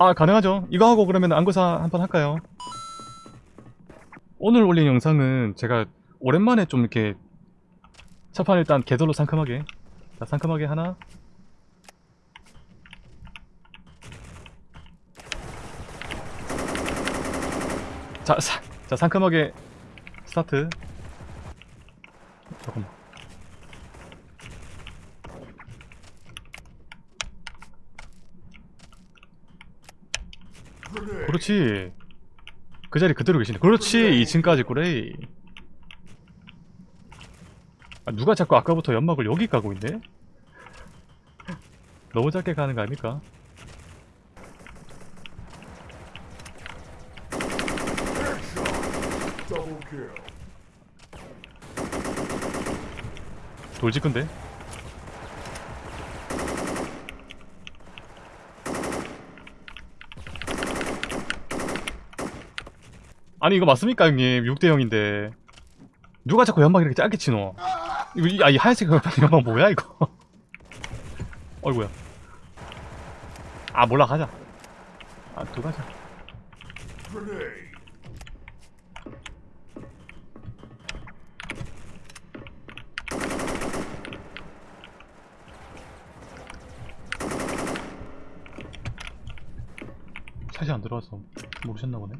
아 가능하죠. 이거 하고 그러면 안구사 한번 할까요? 오늘 올린 영상은 제가 오랜만에 좀 이렇게 첫판 일단 개돌로 상큼하게. 자 상큼하게 하나. 자, 사, 자 상큼하게 스타트. 잠깐만 그렇지 그 자리 그대로 계시네 그렇지 2층까지 꾸레이 아, 누가 자꾸 아까부터 연막을 여기 까고 있네? 너무 작게 가는 거 아닙니까? 돌직근데? 아니 이거 맞습니까 형님? 6대0인데. 누가 자꾸 연막 이렇게 짧게 치노? 이거 이- 아, 이 하얀색 연막 뭐야 이거? 어이구야. 아 몰라 가자. 아 또 가자. Grenade. 샷이 안 들어와서 모르셨나 보네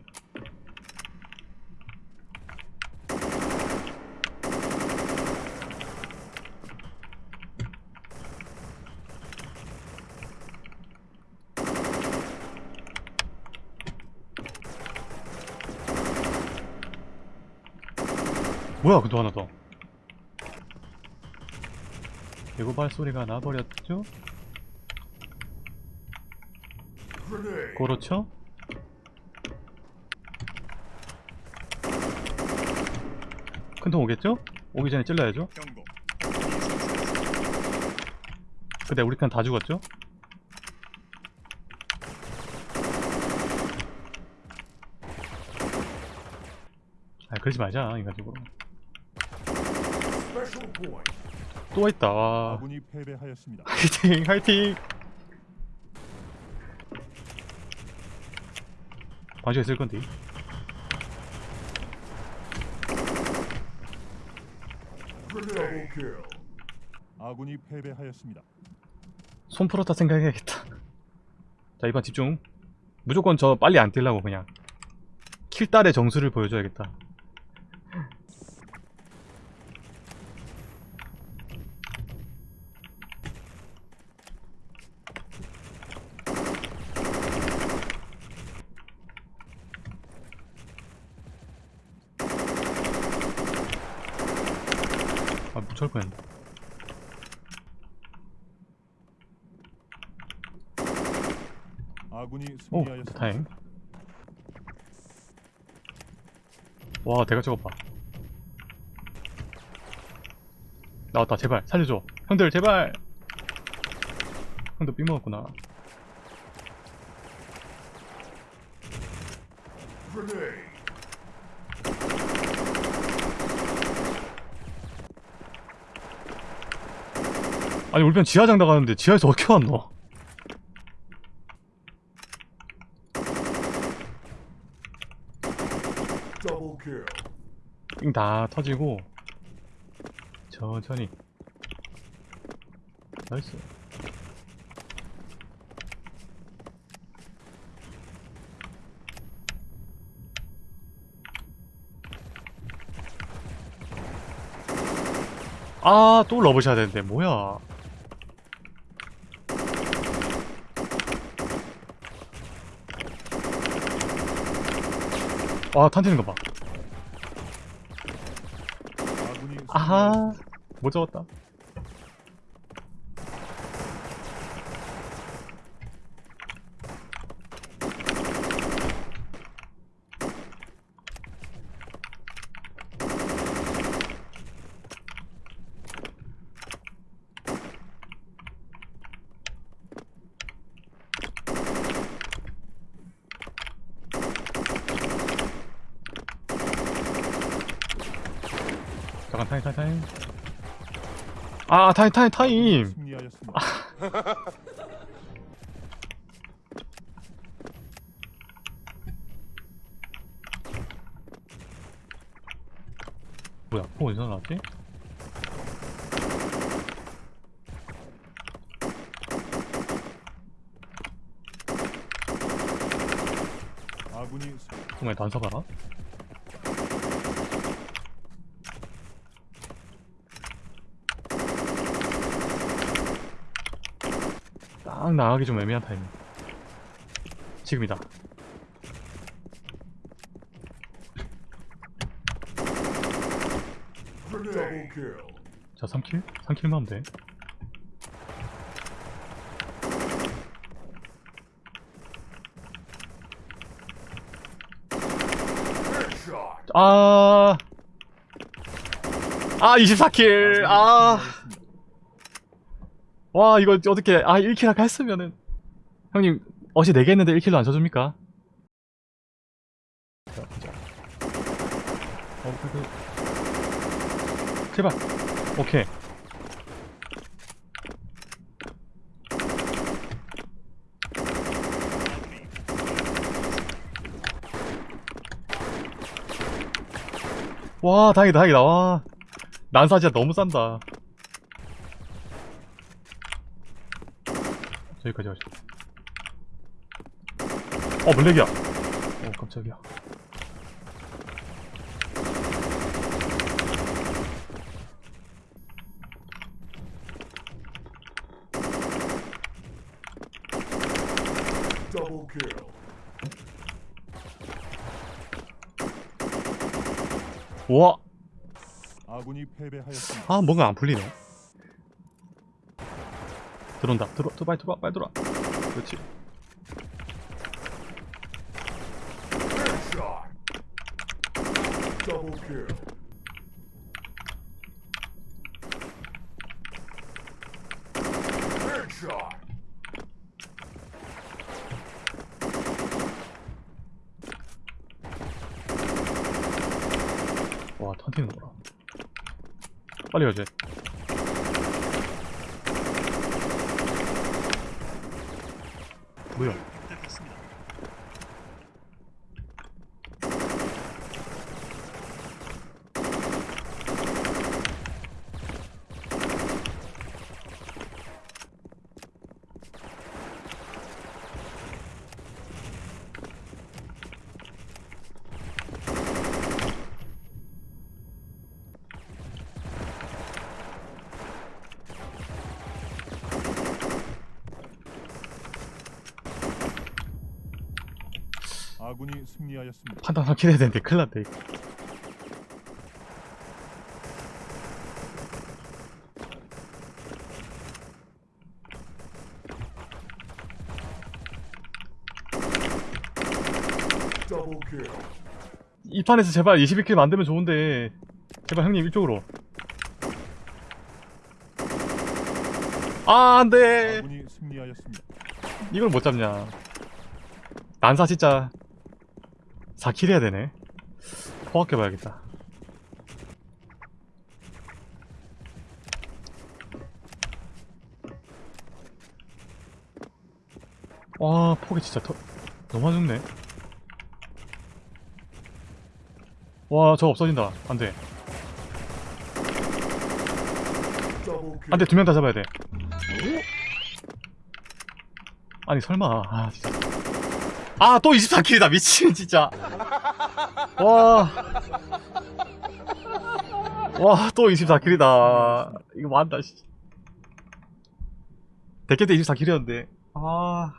뭐야 그도 하나 더 개고발 소리가 나버렸죠? 그렇죠? 큰 통 오겠죠? 오기 전에 찔러야죠. 근데 우리 편 다 죽었죠? 아 그러지 말자 point. 또 있다 와 아군이 패배하였습니다. 화이팅 화이팅 반지가 있을 건데. 아군이 패배하였습니다. 손 풀었다 생각해야겠다 자 이번 집중 무조건 저 빨리 안 뛰려고 그냥 킬딸의 정수를 보여줘야겠다 아 묻혀올 뻔했네. 아군이 오 승리하였습니다. 다행. 와 대가 저거 봐 나왔다 제발. 살려줘. 형들 제발. 형도 삐 먹었구나. Grenade. 아니 우리 편 지하장 나가는데 지하에서 어떻게 왔노? 다 터지고 천천히. 나이스. 아또 러브샷 되는데 뭐야 와 탄티는 거봐. 아하. 못 잡았다 잠깐 타임 타임 타임 아 타임 타임 타임 뭐야 폭 어디서 나왔지? 아군이 정말 단서가라? 딱 나가기 좀 애매한 타이밍 지금이다. 자 3킬? 3킬만 하면 돼. 아... 아 24킬 아... 와 이거 어떻게 아 1킬 아까 했으면은. 형님 어제 4개 했는데 1킬도 안 쳐줍니까? 자, 보자. 어, 그, 그... 제발. 오케이. 와 다행이다 다행이다. 와. 난사 진짜 너무 싼다 저기까지 가자 어 블랙이야. 어 깜짝이야. 우와. 아군이 패배하였습니다. 아 뭔가 안 풀리네 들어온다. 들어 들어 빨리 들어와 빨리 들어와. 그렇지. 와 탄티는 거라 빨리 가지 뭐야 아군이 승리하였습니다. 판단 확실해야 되는데 큰일 났네 이거. 이 판에서 제발 21킬 만들면 좋은데 제발 형님 이쪽으로 아 안돼. 이걸 못 잡냐 난사 진짜 4킬 해야 되네. 포악해봐야겠다. 와 폭이 진짜 더, 너무 안 좋네. 와 저거 없어진다. 안돼. 안돼 두 명 다 잡아야 돼. 아니 설마. 아 진짜 아 또 24킬이다. 미친 진짜. 와 와 또 24킬이다. 이거 뭐한다 씨. 대캐 때 24킬이었는데. 아